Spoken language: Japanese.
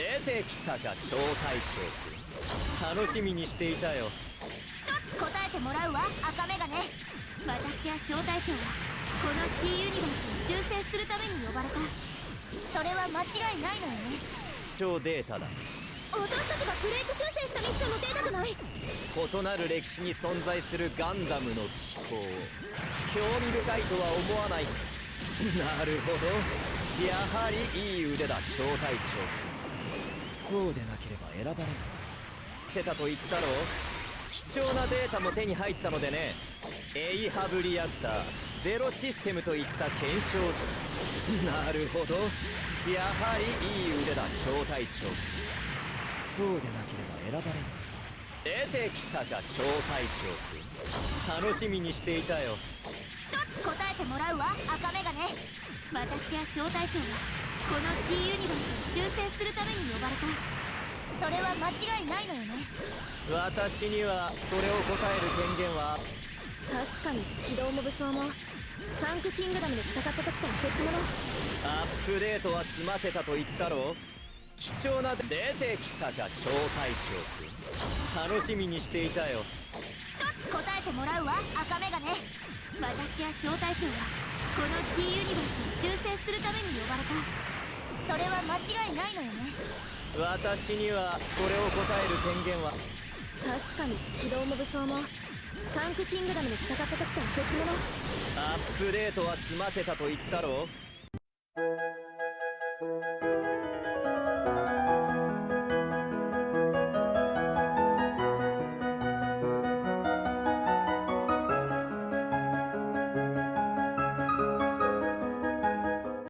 出てきたか小隊長君楽しみにしていたよ。一つ答えてもらうわ赤眼鏡私や小隊長はこの T ユニバースを修正するために呼ばれた。それは間違いないのよね。超データだ。私たちがブレイク修正したミッションのデータじゃない。異なる歴史に存在するガンダムの機構。興味深いとは思わない。なるほど。やはりいい腕だ小隊長君そうでなければ選ばれない。せたと言ったろ貴重なデータも手に入ったのでね。エイハブリアクターゼロシステムといった検証なるほど。やはりいい腕だ小隊長。そうでなければ選ばれない。出てきたか小隊長君楽しみにしていたよ。一つ答えてもらうわ赤眼鏡私や小隊長はこの T ユニバースを修正するために呼ばれた。それは間違いないのよね。私にはそれを答える権限は。確かに機動モブ層もサンクキングダムで戦った時とは別物。アップデートは済ませたと言ったろ貴重な出てきたか小隊長楽しみにしていたよ一つ答えてもらうわ赤眼鏡私や小隊長はこの T ユニバースを修正するために呼ばれた。それは間違いないのよね。私にはそれを答える権限は。確かに機動モブ層もサンクキングダムで戦った時とは別物。アップデートは済ませたと言ったろ